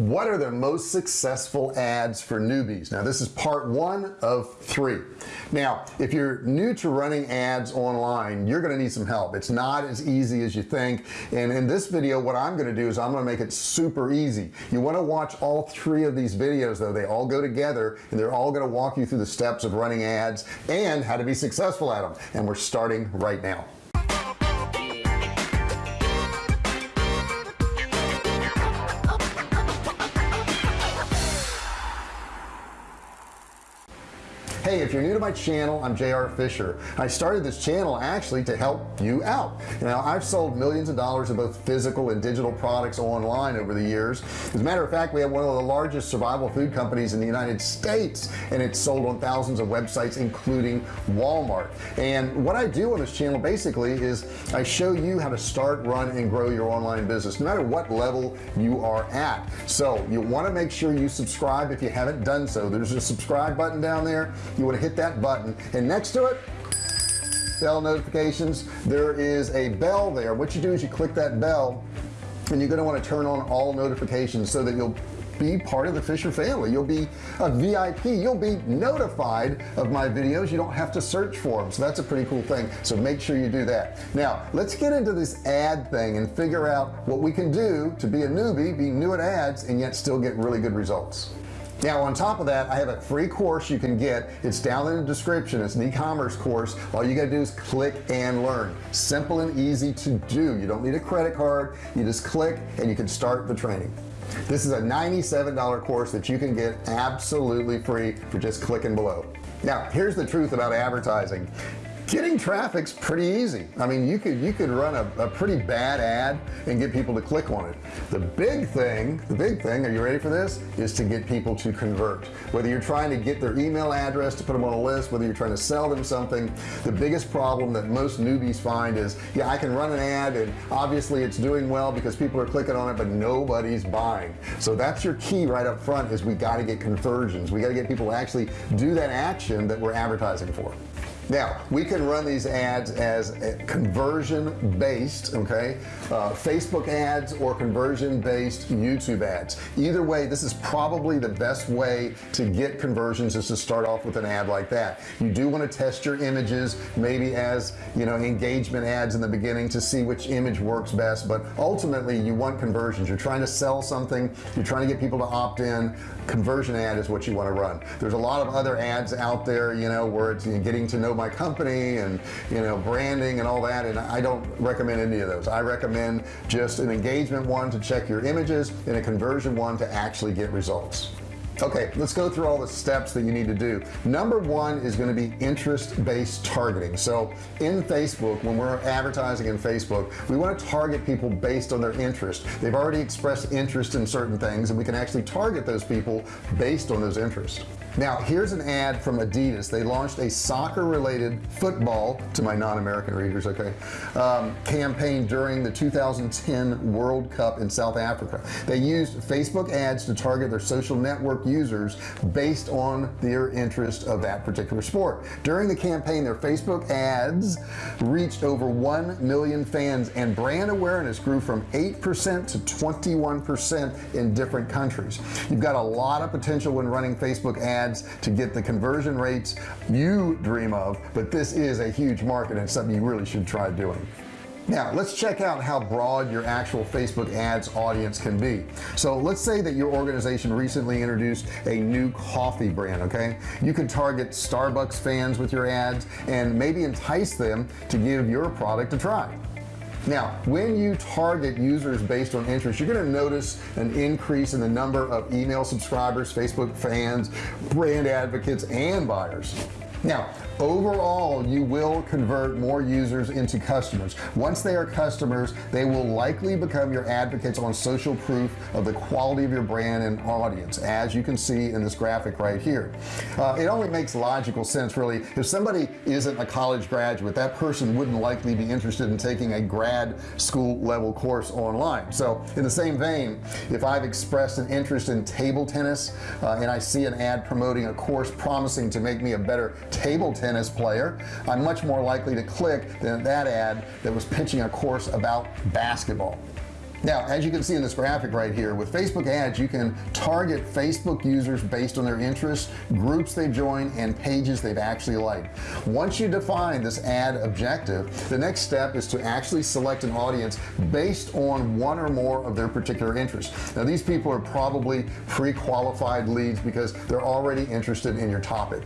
what are the most successful ads for newbies? Now this is part one of three. Now if you're new to running ads online you're gonna need some help. It's not as easy as you think. And in this video what I'm gonna do is I'm gonna make it super easy. You want to watch all three of these videos though. They all go together and they're all to walk you through the steps of running ads and how to be successful at them and we're starting right now hey if you're new to my channel I'm JR Fisher. I started this channel actually to help you out. Now I've sold millions of dollars of both physical and digital products online over the years. As a matter of fact we have one of the largest survival food companies in the United States and it's sold on thousands of websites including Walmart. And what I do on this channel basically is I show you how to start run and grow your online business no matter what level you are at. So you want to make sure you subscribe if you haven't done so. There's a subscribe button down there you want to hit that button. And next to it bell notifications. There is a bell there. What you do is you click that bell and you're going to want to turn on all notifications so that you'll be part of the Fisher family. You'll be a VIP you'll be notified of my videos. You don't have to search for them so that's a pretty cool thing. So make sure you do that. Now let's get into this ad thing and figure out what we can do to be a newbie be new at ads and yet still get really good results now on top of that I have a free course you can get. It's down in the description. It's an e-commerce course. All you gotta do is click and learn. Simple and easy to do. You don't need a credit card. You just click and you can start the training. This is a $97 course that you can get absolutely free for just clicking below. Now here's the truth about advertising getting traffic's pretty easy. I mean you could you could run a, a, pretty bad ad and get people to click on it. The big thing the big thing are you ready for this? Is to get people to convert. Whether you're trying to get their email address to put them on a list whether you're trying to sell them something the biggest problem that most newbies find is yeah I can run an ad and obviously it's doing well because people are clicking on it but nobody's buying. So that's your key right up front is we got to get conversions. We got to get people to actually do that action that we're advertising for now we can run these ads as conversion based okay? Uh, Facebook ads or conversion based YouTube ads. Either way this is probably the best way to get conversions is to start off with an ad like that. You do want to test your images maybe as you know engagement ads in the beginning to see which image works best but ultimately you want conversions. You're trying to sell something you're trying to get people to opt in. Conversion ad is what you want to run. There's a lot of other ads out there you know where it's you know, getting to know my company and you know branding and all that and I don't recommend any of those. I recommend just an engagement one to check your images and a conversion one to actually get results. Okay let's go through all the steps that you need to do. Number one is going to be interest-based targeting. So in Facebook when we're advertising in Facebook we want to target people based on their interest. They've already expressed interest in certain things and we can actually target those people based on those interests now here's an ad from Adidas. They launched a soccer related football to my non-American readers okay um, campaign during the 2010 World Cup in South Africa. They used Facebook ads to target their social network users based on their interest of that particular sport. During the campaign their Facebook ads reached over 1 million fans and brand awareness grew from 8% to 21% in different countries. You've got a lot of potential when running Facebook ads ads to get the conversion rates you dream of but this is a huge market and something you really should try doing. Now let's check out how broad your actual Facebook ads audience can be. So let's say that your organization recently introduced a new coffee brand okay? You could target Starbucks fans with your ads and maybe entice them to give your product a try now when you target users based on interest you're going to notice an increase in the number of email subscribers Facebook fans brand advocates and buyers. Now overall you will convert more users into customers. Once they are customers they will likely become your advocates on social proof of the quality of your brand and audience as you can see in this graphic right here. Uh, it only makes logical sense really. If somebody isn't a college graduate that person wouldn't likely be interested in taking a grad school level course online. So in the same vein if I've expressed an interest in table tennis uh, and I see an ad promoting a course promising to make me a better table tennis tennis player I'm much more likely to click than that ad that was pitching a course about basketball. Now as you can see in this graphic right here with Facebook ads you can target Facebook users based on their interests groups they've joined and pages they've actually liked. Once you define this ad objective the next step is to actually select an audience based on one or more of their particular interests. Now these people are probably pre-qualified leads because they're already interested in your topic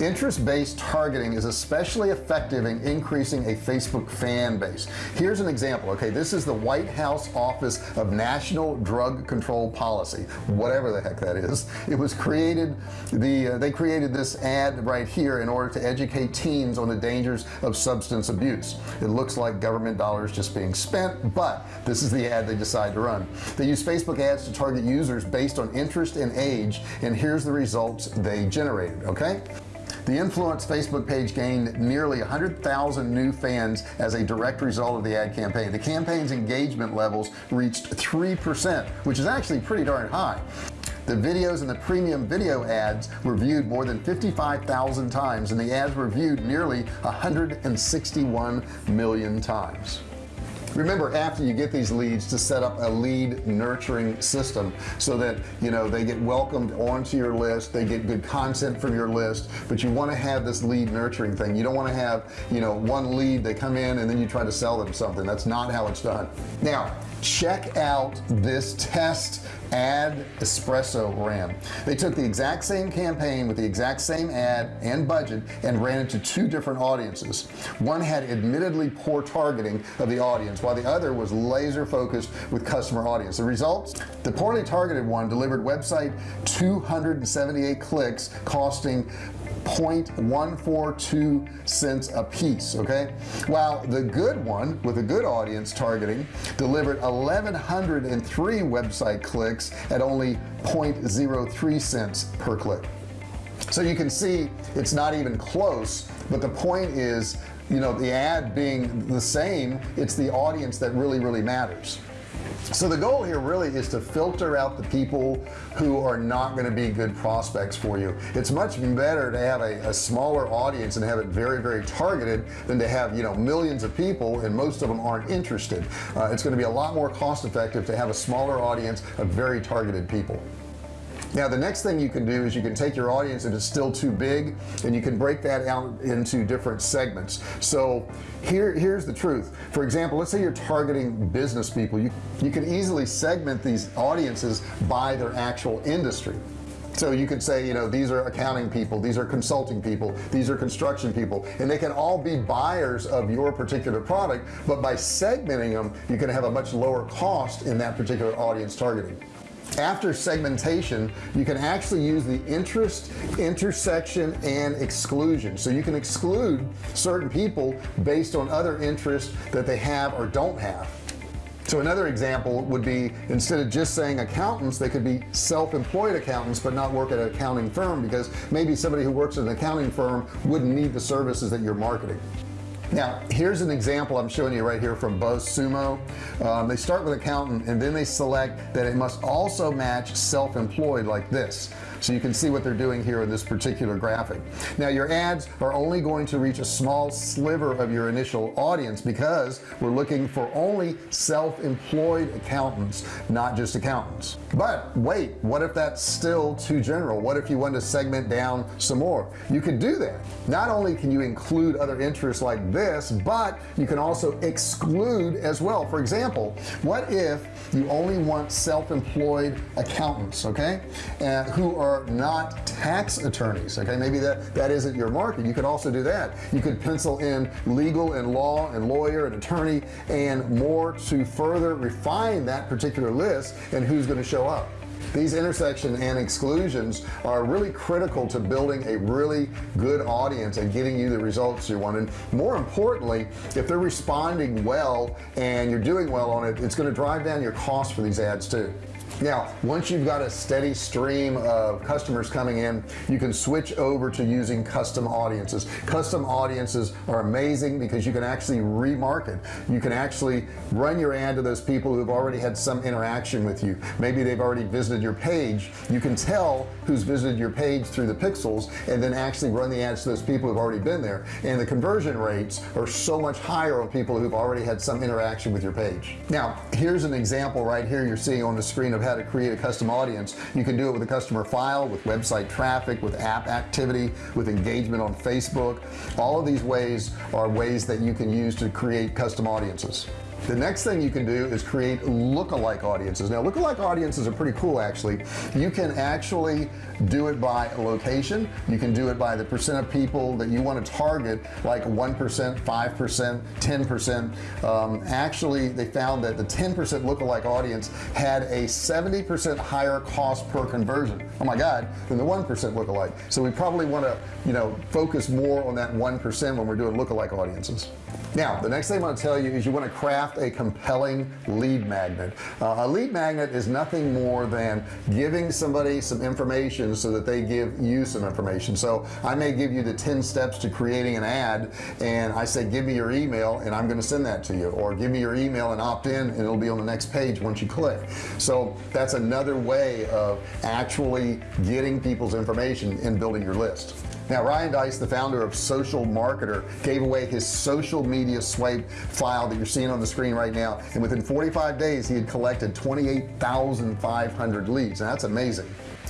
interest-based targeting is especially effective in increasing a Facebook fan base. Here's an example okay? This is the White House Office of National Drug Control Policy whatever the heck that is. It was created the uh, they created this ad right here in order to educate teens on the dangers of substance abuse. It looks like government dollars just being spent but this is the ad they decide to run. They use Facebook ads to target users based on interest and age and here's the results they generated okay the influence Facebook page gained nearly 100,000 new fans as a direct result of the ad campaign. The campaign's engagement levels reached 3% which is actually pretty darn high. The videos and the premium video ads were viewed more than 55,000 times and the ads were viewed nearly 161 million times remember after you get these leads to set up a lead nurturing system so that you know they get welcomed onto your list they get good content from your list but you want to have this lead nurturing thing. You don't want to have you know one lead they come in and then you try to sell them something. That's not how it's done. Now check out this test. Ad espresso ran they took the exact same campaign with the exact same ad and budget and ran it to two different audiences. One had admittedly poor targeting of the audience while the other was laser focused with customer audience. The results? The poorly targeted one delivered website 278 clicks costing 0.142 cents a piece okay? While the good one with a good audience targeting delivered 1103 website clicks at only 0.03 cents per click. So you can see it's not even close but the point is you know the ad being the same it's the audience that really really matters so the goal here really is to filter out the people who are not going to be good prospects for you. It's much better to have a, a, smaller audience and have it very very targeted than to have you know millions of people and most of them aren't interested. Uh, it's going to be a lot more cost effective to have a smaller audience of very targeted people now the next thing you can do is you can take your audience if it's still too big and you can break that out into different segments. So here here's the truth. For example let's say you're targeting business people. You you can easily segment these audiences by their actual industry. So you could say you know these are accounting people these are consulting people these are construction people and they can all be buyers of your particular product but by segmenting them you can have a much lower cost in that particular audience targeting after segmentation you can actually use the interest intersection and exclusion. So you can exclude certain people based on other interests that they have or don't have. So another example would be instead of just saying accountants they could be self-employed accountants but not work at an accounting firm because maybe somebody who works at an accounting firm wouldn't need the services that you're marketing now here's an example I'm showing you right here from BuzzSumo um, they start with accountant and then they select that it must also match self-employed like this so you can see what they're doing here in this particular graphic. Now your ads are only going to reach a small sliver of your initial audience because we're looking for only self-employed accountants not just accountants. But wait what if that's still too general? What if you want to segment down some more? You could do that. Not only can you include other interests like this but you can also exclude as well. For example what if you only want self-employed accountants okay and who are are not tax attorneys okay? Maybe that that isn't your market. You could also do that. You could pencil in legal and law and lawyer and attorney and more to further refine that particular list and who's going to show up. These intersection and exclusions are really critical to building a really good audience and getting you the results you want. And more importantly if they're responding well and you're doing well on it it's going to drive down your cost for these ads too now once you've got a steady stream of customers coming in you can switch over to using custom audiences. Custom audiences are amazing because you can actually remarket. You can actually run your ad to those people who've already had some interaction with you. Maybe they've already visited your page. You can tell who's visited your page through the pixels and then actually run the ads to those people who've already been there. And the conversion rates are so much higher on people who've already had some interaction with your page. Now here's an example right here you're seeing on the screen of how to create a custom audience. You can do it with a customer file with website traffic with app activity with engagement on Facebook. All of these ways are ways that you can use to create custom audiences the next thing you can do is create lookalike audiences. Now lookalike audiences are pretty cool actually. You can actually do it by location. You can do it by the percent of people that you want to target like 1% 5% 10% um, actually they found that the 10% lookalike audience had a 70% higher cost per conversion. Oh my god than the 1% lookalike. So we probably want to you know focus more on that 1% when we're doing lookalike audiences. Now the next thing I want to tell you is you want to craft a compelling lead magnet. Uh, a lead magnet is nothing more than giving somebody some information so that they give you some information. So I may give you the 10 steps to creating an ad and I say give me your email and I'm going to send that to you. Or give me your email and opt in and it'll be on the next page once you click. So that's another way of actually getting people's information and building your list now Ryan Deiss the founder of social marketer gave away his social media swipe file that you're seeing on the screen right now. And within 45 days he had collected 28,500 leads. And that's amazing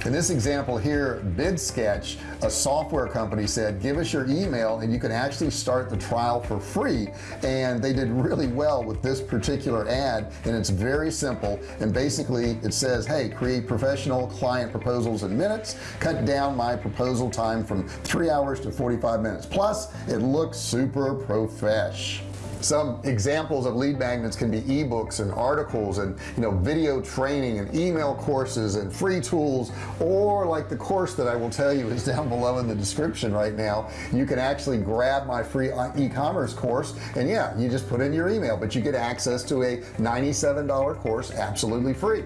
in this example here BidSketch a software company said give us your email and you can actually start the trial for free. And they did really well with this particular ad and it's very simple. And basically it says hey create professional client proposals in minutes. Cut down my proposal time from three hours to 45 minutes. Plus it looks super profesh some examples of lead magnets can be ebooks and articles and you know video training and email courses and free tools. Or like the course that I will tell you is down below in the description right now. You can actually grab my free uh, e-commerce course and yeah you just put in your email but you get access to a $97 course absolutely free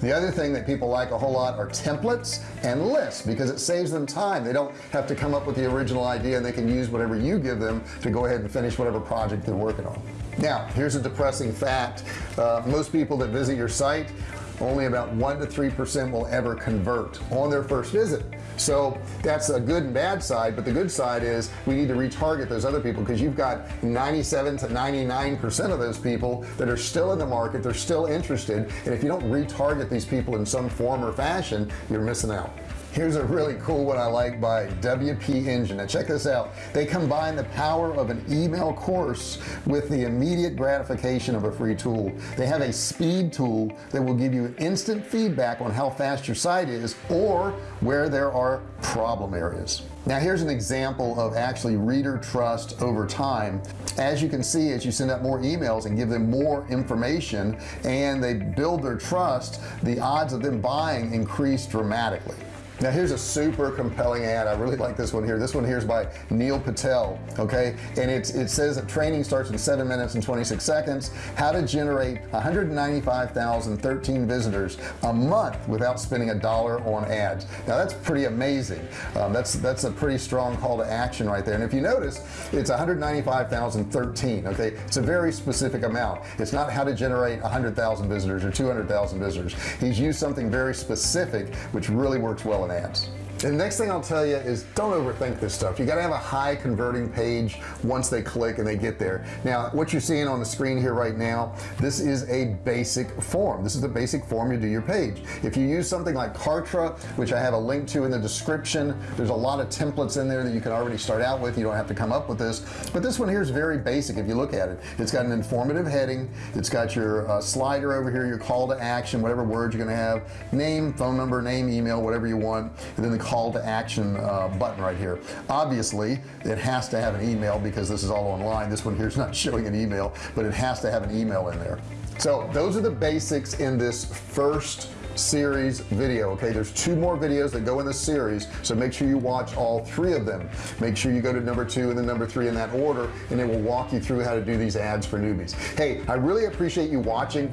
the other thing that people like a whole lot are templates and lists because it saves them time. They don't have to come up with the original idea and they can use whatever you give them to go ahead and finish whatever project they're working on. Now here's a depressing fact. Uh, most people that visit your site only about one to three percent will ever convert on their first visit so that's a good and bad side but the good side is we need to retarget those other people because you've got 97 to 99 percent of those people that are still in the market they're still interested and if you don't retarget these people in some form or fashion you're missing out here's a really cool one I like by WP engine. Now check this out. They combine the power of an email course with the immediate gratification of a free tool. They have a speed tool that will give you instant feedback on how fast your site is or where there are problem areas. Now here's an example of actually reader trust over time. As you can see as you send out more emails and give them more information and they build their trust the odds of them buying increase dramatically now here's a super compelling ad. I really like this one here. This one here is by Neil Patel okay? And it's it says that training starts in seven minutes and 26 seconds. How to generate 195,013 visitors a month without spending a dollar on ads. Now that's pretty amazing. Um, that's that's a pretty strong call to action right there. And if you notice it's 195,013 okay? It's a very specific amount. It's not how to generate 100,000 visitors or 200,000 visitors. He's used something very specific which really works well and the next thing I'll tell you is don't overthink this stuff. You got to have a high converting page once they click and they get there. Now what you're seeing on the screen here right now this is a basic form. This is the basic form you do your page. If you use something like Kartra which I have a link to in the description there's a lot of templates in there that you can already start out with. You don't have to come up with this. But this one here is very basic if you look at it. It's got an informative heading. It's got your uh, slider over here your call to action whatever words you're going to have name phone number name email whatever you want. And then the call to action uh, button right here. Obviously it has to have an email because this is all online. This one here is not showing an email but it has to have an email in there. So those are the basics in this first series video okay? There's two more videos that go in the series so make sure you watch all three of them. Make sure you go to number two and then number three in that order and it will walk you through how to do these ads for newbies. Hey I really appreciate you watching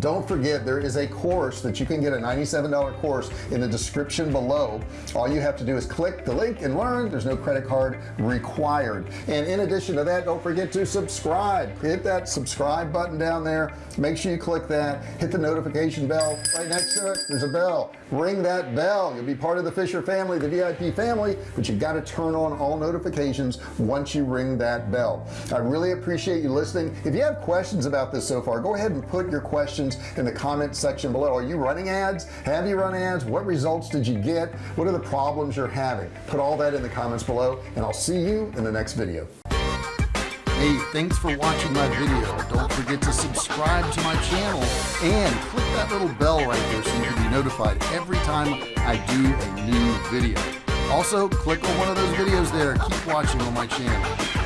don't forget there is a course that you can get a $97 course in the description below. All you have to do is click the link and learn. There's no credit card required. And in addition to that don't forget to subscribe. Hit that subscribe button down there. Make sure you click that. Hit the notification bell. Right next to it there's a bell. Ring that bell. You'll be part of the Fisher family the VIP family but you've got to turn on all notifications once you ring that bell. I really appreciate you listening. If you have questions about this so far go ahead and put your questions in the comment section below are you running ads have you run ads what results did you get what are the problems you're having put all that in the comments below and I'll see you in the next video Hey, thanks for watching my video. Don't forget to subscribe to my channel and click that little bell right there so you can be notified every time I do a new video. Also, click on one of those videos there. Keep watching on my channel.